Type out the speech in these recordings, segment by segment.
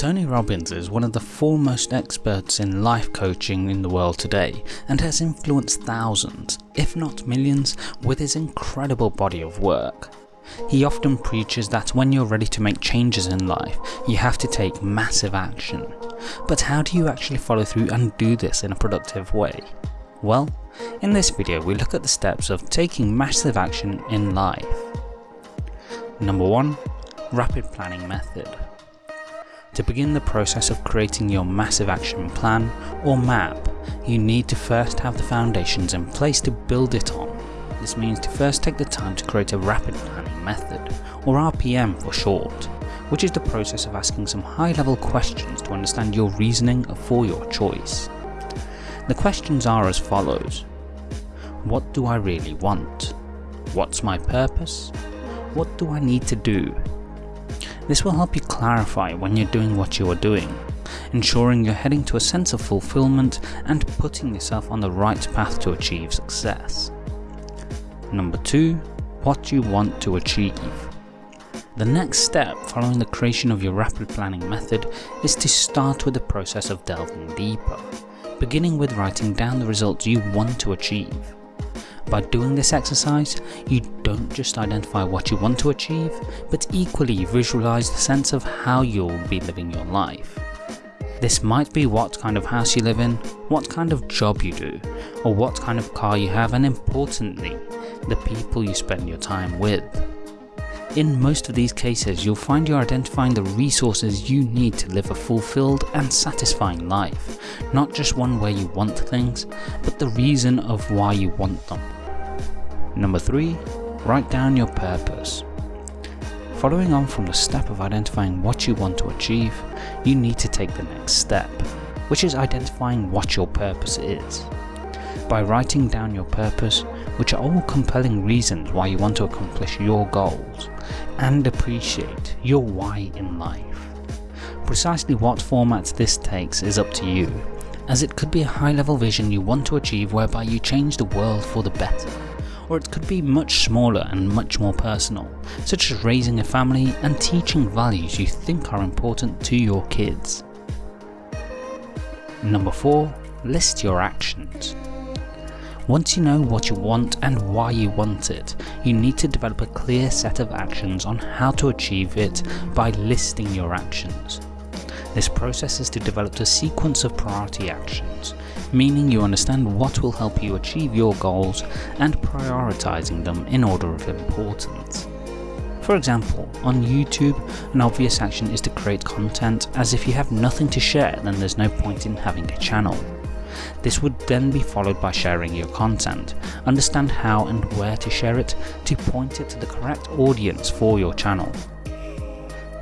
Tony Robbins is one of the foremost experts in life coaching in the world today and has influenced thousands, if not millions, with his incredible body of work. He often preaches that when you're ready to make changes in life, you have to take massive action. But how do you actually follow through and do this in a productive way? Well, in this video we look at the steps of taking massive action in life. Number 1. Rapid Planning Method to begin the process of creating your massive action plan or map, you need to first have the foundations in place to build it on. This means to first take the time to create a rapid planning method, or RPM for short, which is the process of asking some high level questions to understand your reasoning for your choice. The questions are as follows. What do I really want? What's my purpose? What do I need to do? This will help you clarify when you're doing what you are doing, ensuring you're heading to a sense of fulfillment and putting yourself on the right path to achieve success. Number 2. What you want to achieve. The next step following the creation of your rapid planning method is to start with the process of delving deeper, beginning with writing down the results you want to achieve. By doing this exercise, you don't just identify what you want to achieve, but equally visualize the sense of how you'll be living your life. This might be what kind of house you live in, what kind of job you do, or what kind of car you have and importantly, the people you spend your time with. In most of these cases, you'll find you're identifying the resources you need to live a fulfilled and satisfying life, not just one where you want things, but the reason of why you want them. Number 3. Write down your purpose. Following on from the step of identifying what you want to achieve, you need to take the next step, which is identifying what your purpose is. By writing down your purpose, which are all compelling reasons why you want to accomplish your goals, and appreciate your why in life. Precisely what format this takes is up to you, as it could be a high level vision you want to achieve whereby you change the world for the better or it could be much smaller and much more personal, such as raising a family and teaching values you think are important to your kids. Number 4. List your actions. Once you know what you want and why you want it, you need to develop a clear set of actions on how to achieve it by listing your actions. This process is to develop a sequence of priority actions, meaning you understand what will help you achieve your goals and prioritizing them in order of importance. For example, on YouTube, an obvious action is to create content as if you have nothing to share then there's no point in having a channel. This would then be followed by sharing your content, understand how and where to share it to point it to the correct audience for your channel.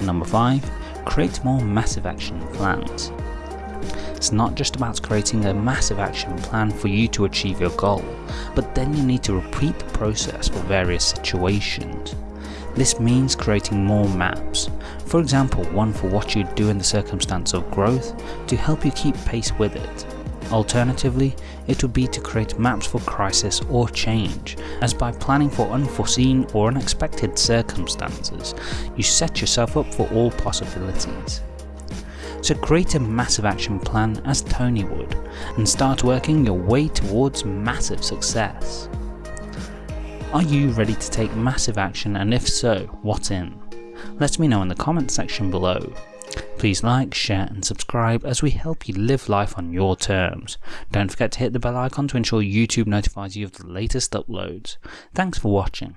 Number 5 create more massive action plans. It's not just about creating a massive action plan for you to achieve your goal, but then you need to repeat the process for various situations. This means creating more maps, for example one for what you'd do in the circumstance of growth to help you keep pace with it. Alternatively, it would be to create maps for crisis or change, as by planning for unforeseen or unexpected circumstances, you set yourself up for all possibilities. So create a massive action plan as Tony would, and start working your way towards massive success. Are you ready to take massive action and if so, what in? Let me know in the comments section below. Please like, share and subscribe as we help you live life on your terms. Don't forget to hit the bell icon to ensure YouTube notifies you of the latest uploads. Thanks for watching.